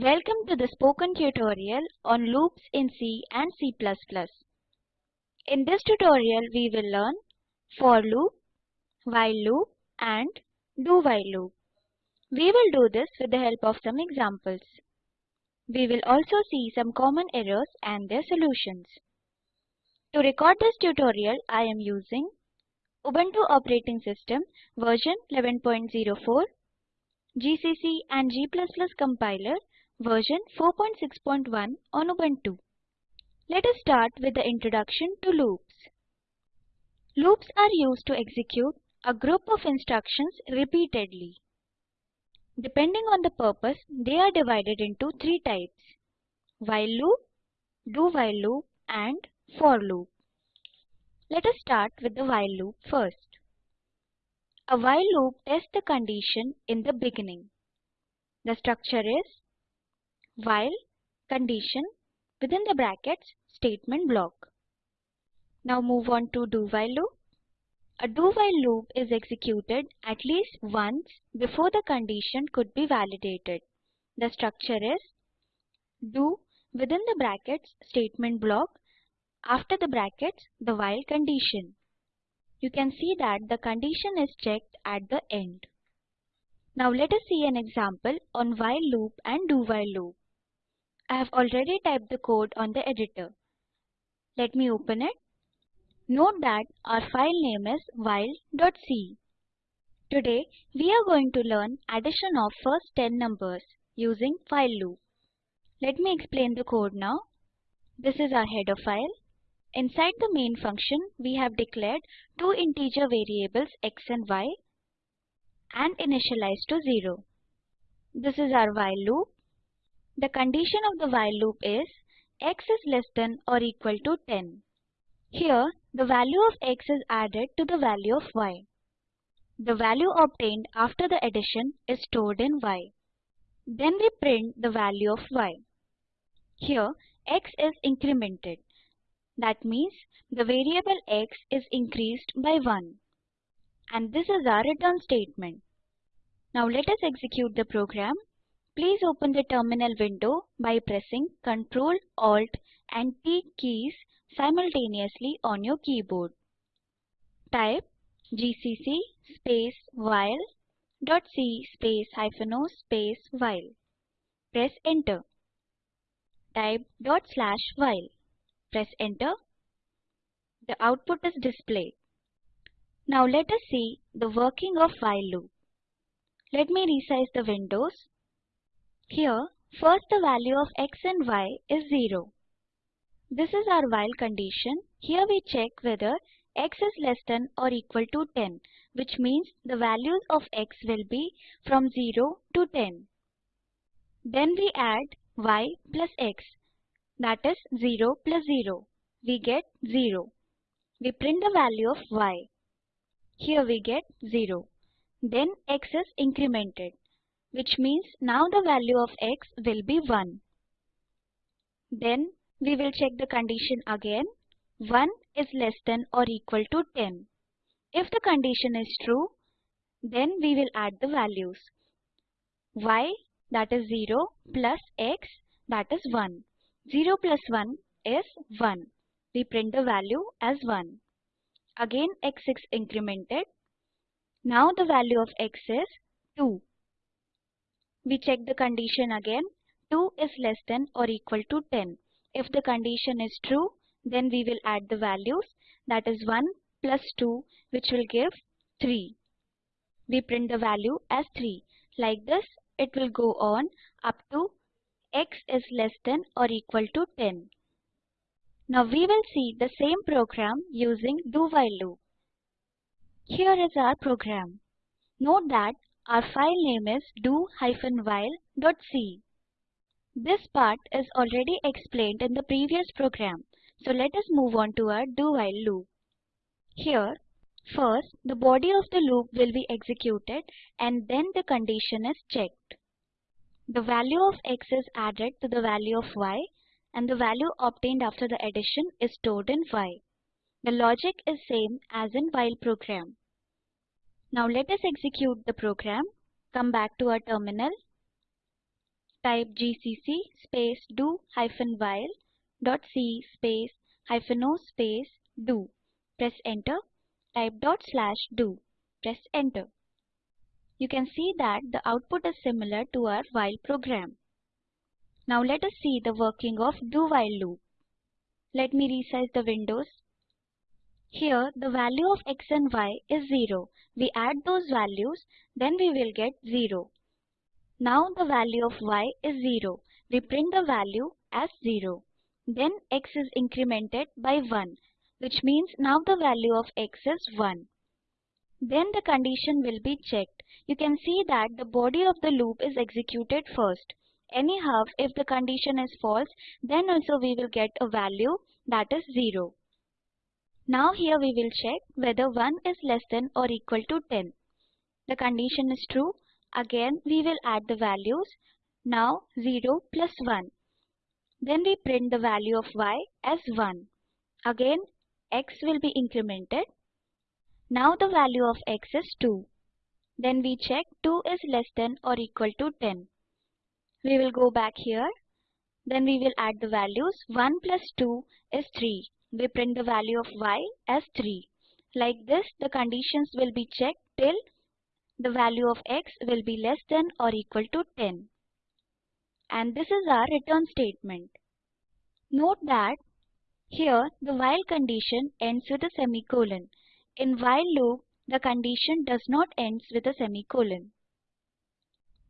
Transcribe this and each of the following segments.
Welcome to the spoken tutorial on loops in C and C++. In this tutorial we will learn for loop, while loop and do while loop. We will do this with the help of some examples. We will also see some common errors and their solutions. To record this tutorial I am using Ubuntu operating system version 11.04 GCC and G++ compiler version 4.6.1 on Ubuntu. Let us start with the introduction to loops. Loops are used to execute a group of instructions repeatedly. Depending on the purpose, they are divided into three types. While loop, do while loop and for loop. Let us start with the while loop first. A while loop tests the condition in the beginning. The structure is while condition within the brackets statement block. Now move on to do while loop. A do while loop is executed at least once before the condition could be validated. The structure is do within the brackets statement block after the brackets the while condition. You can see that the condition is checked at the end. Now let us see an example on while loop and do while loop. I have already typed the code on the editor. Let me open it. Note that our file name is while.c. Today we are going to learn addition of first 10 numbers using while loop. Let me explain the code now. This is our header file. Inside the main function, we have declared two integer variables x and y and initialized to 0. This is our while loop. The condition of the while loop is x is less than or equal to 10. Here, the value of x is added to the value of y. The value obtained after the addition is stored in y. Then we print the value of y. Here, x is incremented. That means the variable x is increased by 1. And this is our return statement. Now let us execute the program. Please open the terminal window by pressing Ctrl, Alt and T keys simultaneously on your keyboard. Type gcc space while dot c space hyphen o space while. Press enter. Type dot slash while. Press enter. The output is displayed. Now let us see the working of while loop. Let me resize the windows. Here, first the value of x and y is 0. This is our while condition. Here we check whether x is less than or equal to 10, which means the values of x will be from 0 to 10. Then we add y plus x that is 0 plus 0. We get 0. We print the value of y. Here we get 0. Then x is incremented, which means now the value of x will be 1. Then we will check the condition again. 1 is less than or equal to 10. If the condition is true, then we will add the values. y that is 0 plus x that is 1. 0 plus 1 is 1. We print the value as 1. Again x is incremented. Now the value of x is 2. We check the condition again. 2 is less than or equal to 10. If the condition is true, then we will add the values that is 1 plus 2 which will give 3. We print the value as 3. Like this, it will go on up to x is less than or equal to 10. Now we will see the same program using do while loop. Here is our program. Note that our file name is do-while.c. This part is already explained in the previous program. So let us move on to our do while loop. Here, first the body of the loop will be executed and then the condition is checked. The value of x is added to the value of y and the value obtained after the addition is stored in y. The logic is same as in while program. Now let us execute the program. Come back to our terminal. type gcc space do hyphen while dot c space hyphen o space do. Press enter. Type dot slash do. Press enter. You can see that the output is similar to our while program. Now let us see the working of do while loop. Let me resize the windows. Here the value of x and y is 0. We add those values, then we will get 0. Now the value of y is 0. We print the value as 0. Then x is incremented by 1, which means now the value of x is 1. Then the condition will be checked. You can see that the body of the loop is executed first. Anyhow, if the condition is false, then also we will get a value that is 0. Now here we will check whether 1 is less than or equal to 10. The condition is true, Again we will add the values. Now 0 plus 1. Then we print the value of y as 1. Again x will be incremented. Now the value of x is 2. Then we check 2 is less than or equal to 10. We will go back here. Then we will add the values. 1 plus 2 is 3. We print the value of y as 3. Like this the conditions will be checked till the value of x will be less than or equal to 10. And this is our return statement. Note that here the while condition ends with a semicolon. In while loop, the condition does not ends with a semicolon.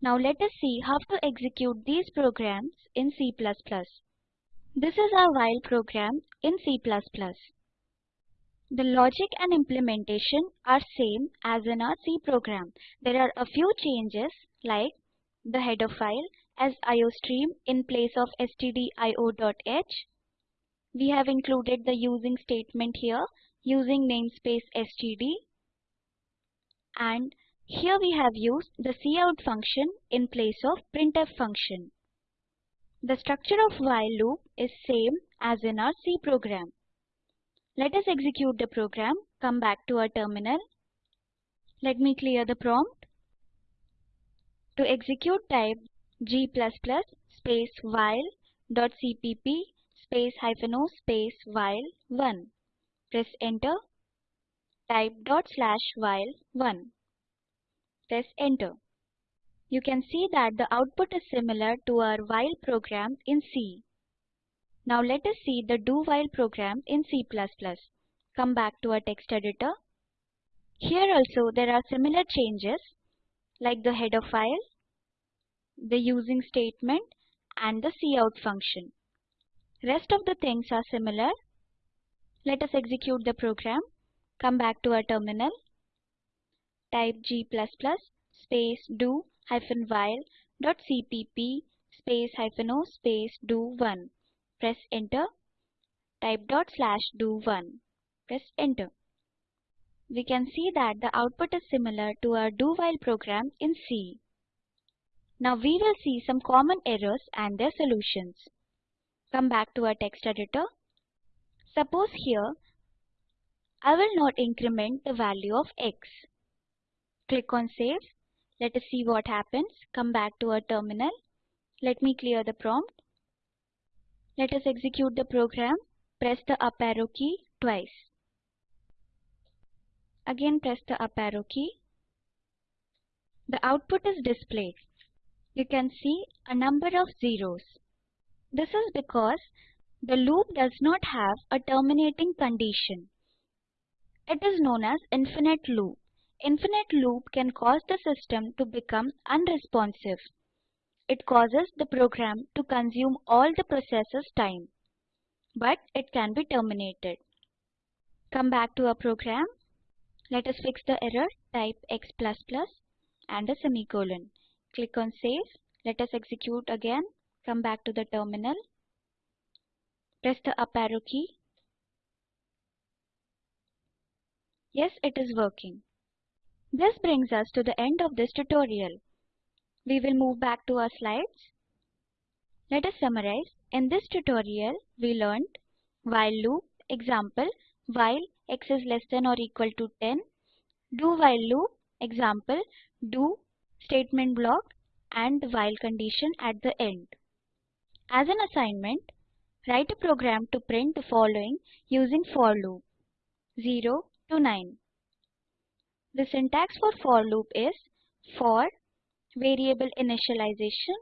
Now let us see how to execute these programs in C++. This is our while program in C++. The logic and implementation are same as in our C program. There are a few changes like the header file as iostream in place of stdio.h. We have included the using statement here using namespace std and here we have used the cout function in place of printf function. The structure of while loop is same as in our C program. Let us execute the program. Come back to our terminal. Let me clear the prompt. To execute type g++ space while dot cpp space hyphen o space while 1. Press enter. Type dot slash while 1. Press enter. You can see that the output is similar to our while program in C. Now let us see the do while program in C++. Come back to our text editor. Here also there are similar changes like the header file, the using statement and the cout function. Rest of the things are similar. Let us execute the program. Come back to our terminal. Type g++ space do hyphen while dot cpp space hyphen o space do 1 Press enter. Type dot slash do 1. Press enter. We can see that the output is similar to our do while program in C. Now we will see some common errors and their solutions. Come back to our text editor. Suppose here I will not increment the value of x. Click on save. Let us see what happens. Come back to our terminal. Let me clear the prompt. Let us execute the program. Press the up arrow key twice. Again press the up arrow key. The output is displayed. You can see a number of zeros. This is because the loop does not have a terminating condition. It is known as infinite loop. Infinite loop can cause the system to become unresponsive. It causes the program to consume all the processor's time, but it can be terminated. Come back to our program. Let us fix the error. Type x++ and a semicolon. Click on save. Let us execute again. Come back to the terminal. Press the up arrow key. Yes, it is working. This brings us to the end of this tutorial. We will move back to our slides. Let us summarize. In this tutorial, we learned while loop, example, while x is less than or equal to 10, do while loop, example, do statement block and while condition at the end. As an assignment, write a program to print the following using for loop 0 to 9. The syntax for for loop is for variable initialization,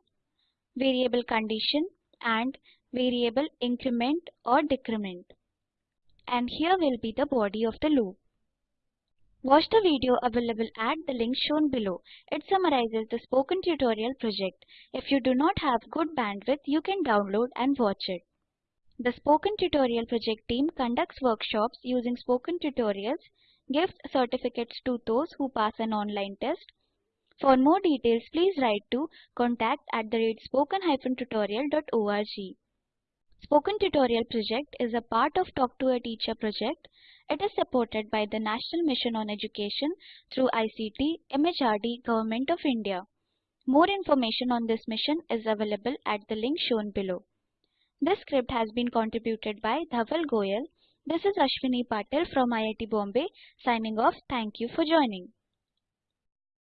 variable condition and variable increment or decrement. And here will be the body of the loop. Watch the video available at the link shown below. It summarizes the spoken tutorial project. If you do not have good bandwidth, you can download and watch it. The Spoken Tutorial project team conducts workshops using spoken tutorials, gives certificates to those who pass an online test. For more details, please write to contact at the spoken-tutorial.org. Spoken Tutorial project is a part of Talk to a Teacher project. It is supported by the National Mission on Education through ICT, MHRD, Government of India. More information on this mission is available at the link shown below. This script has been contributed by Dhaval Goyal. This is Ashwini Patil from IIT Bombay signing off. Thank you for joining.